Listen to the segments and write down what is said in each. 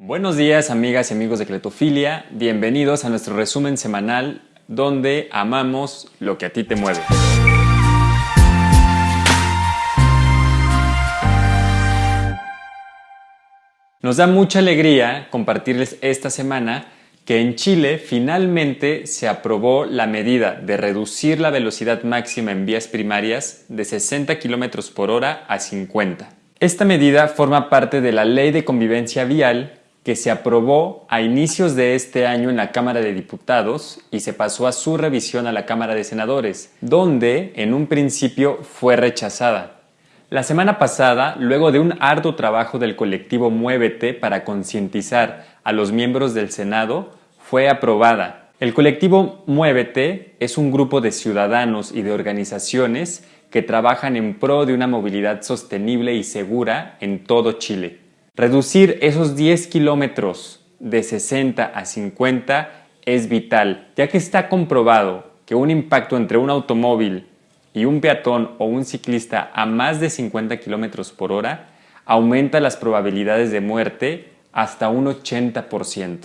Buenos días amigas y amigos de Cletofilia, bienvenidos a nuestro resumen semanal donde amamos lo que a ti te mueve. Nos da mucha alegría compartirles esta semana que en Chile finalmente se aprobó la medida de reducir la velocidad máxima en vías primarias de 60 km por hora a 50. Esta medida forma parte de la Ley de Convivencia Vial que se aprobó a inicios de este año en la Cámara de Diputados y se pasó a su revisión a la Cámara de Senadores, donde en un principio fue rechazada. La semana pasada, luego de un arduo trabajo del colectivo Muévete para concientizar a los miembros del Senado, fue aprobada. El colectivo Muévete es un grupo de ciudadanos y de organizaciones que trabajan en pro de una movilidad sostenible y segura en todo Chile. Reducir esos 10 kilómetros de 60 a 50 es vital, ya que está comprobado que un impacto entre un automóvil y un peatón o un ciclista a más de 50 kilómetros por hora aumenta las probabilidades de muerte hasta un 80%.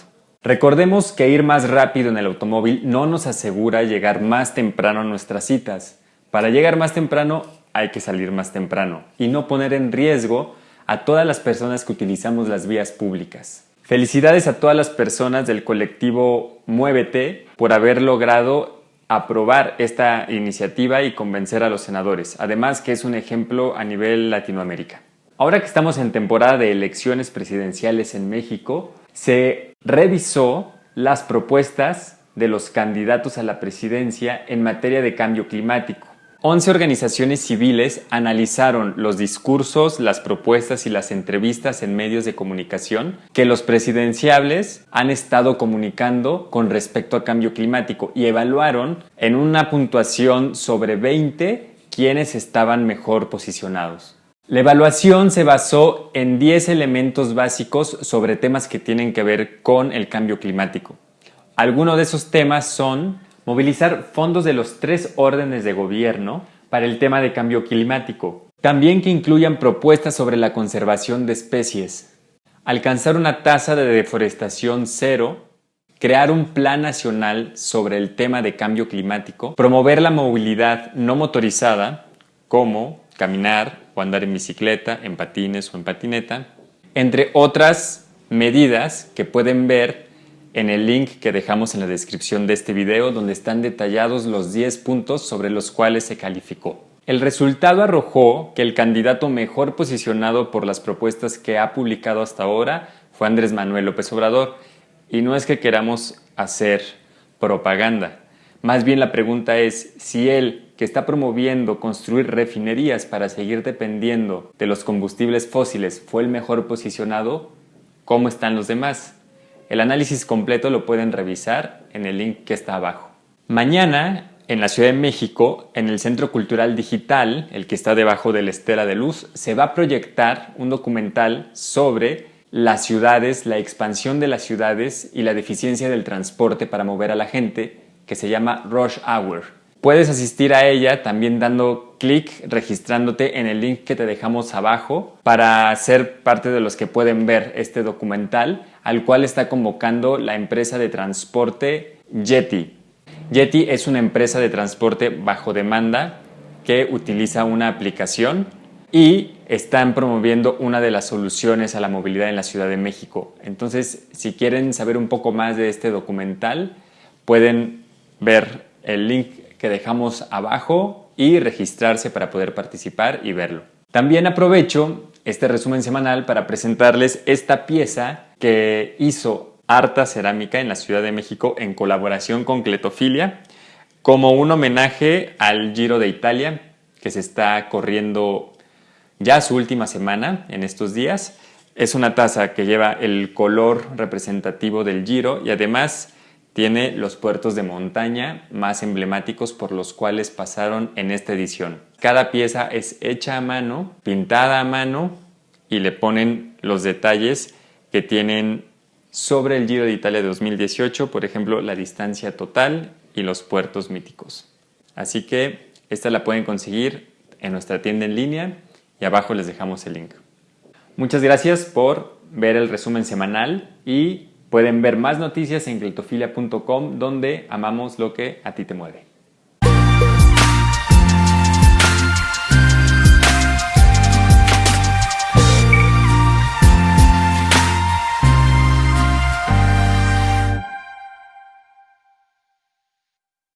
Recordemos que ir más rápido en el automóvil no nos asegura llegar más temprano a nuestras citas. Para llegar más temprano hay que salir más temprano y no poner en riesgo a todas las personas que utilizamos las vías públicas. Felicidades a todas las personas del colectivo Muévete por haber logrado aprobar esta iniciativa y convencer a los senadores, además que es un ejemplo a nivel Latinoamérica. Ahora que estamos en temporada de elecciones presidenciales en México, se revisó las propuestas de los candidatos a la presidencia en materia de cambio climático. 11 organizaciones civiles analizaron los discursos, las propuestas y las entrevistas en medios de comunicación que los presidenciables han estado comunicando con respecto a cambio climático y evaluaron en una puntuación sobre 20 quienes estaban mejor posicionados. La evaluación se basó en 10 elementos básicos sobre temas que tienen que ver con el cambio climático. Algunos de esos temas son movilizar fondos de los tres órdenes de gobierno para el tema de cambio climático. También que incluyan propuestas sobre la conservación de especies, alcanzar una tasa de deforestación cero, crear un plan nacional sobre el tema de cambio climático, promover la movilidad no motorizada, como caminar o andar en bicicleta, en patines o en patineta, entre otras medidas que pueden ver en el link que dejamos en la descripción de este video donde están detallados los 10 puntos sobre los cuales se calificó. El resultado arrojó que el candidato mejor posicionado por las propuestas que ha publicado hasta ahora fue Andrés Manuel López Obrador y no es que queramos hacer propaganda. Más bien la pregunta es si él, que está promoviendo construir refinerías para seguir dependiendo de los combustibles fósiles, fue el mejor posicionado, ¿cómo están los demás? El análisis completo lo pueden revisar en el link que está abajo. Mañana, en la Ciudad de México, en el Centro Cultural Digital, el que está debajo de la Estela de Luz, se va a proyectar un documental sobre las ciudades, la expansión de las ciudades y la deficiencia del transporte para mover a la gente, que se llama Rush Hour. Puedes asistir a ella también dando clic, registrándote en el link que te dejamos abajo para ser parte de los que pueden ver este documental al cual está convocando la empresa de transporte Yeti. Yeti es una empresa de transporte bajo demanda que utiliza una aplicación y están promoviendo una de las soluciones a la movilidad en la Ciudad de México. Entonces, si quieren saber un poco más de este documental, pueden ver el link que dejamos abajo y registrarse para poder participar y verlo. También aprovecho este resumen semanal para presentarles esta pieza que hizo Arta Cerámica en la Ciudad de México en colaboración con Cletofilia como un homenaje al Giro de Italia que se está corriendo ya su última semana en estos días. Es una taza que lleva el color representativo del Giro y además tiene los puertos de montaña más emblemáticos por los cuales pasaron en esta edición. Cada pieza es hecha a mano, pintada a mano y le ponen los detalles que tienen sobre el Giro de Italia de 2018, por ejemplo, la distancia total y los puertos míticos. Así que esta la pueden conseguir en nuestra tienda en línea y abajo les dejamos el link. Muchas gracias por ver el resumen semanal y pueden ver más noticias en cletofilia.com donde amamos lo que a ti te mueve.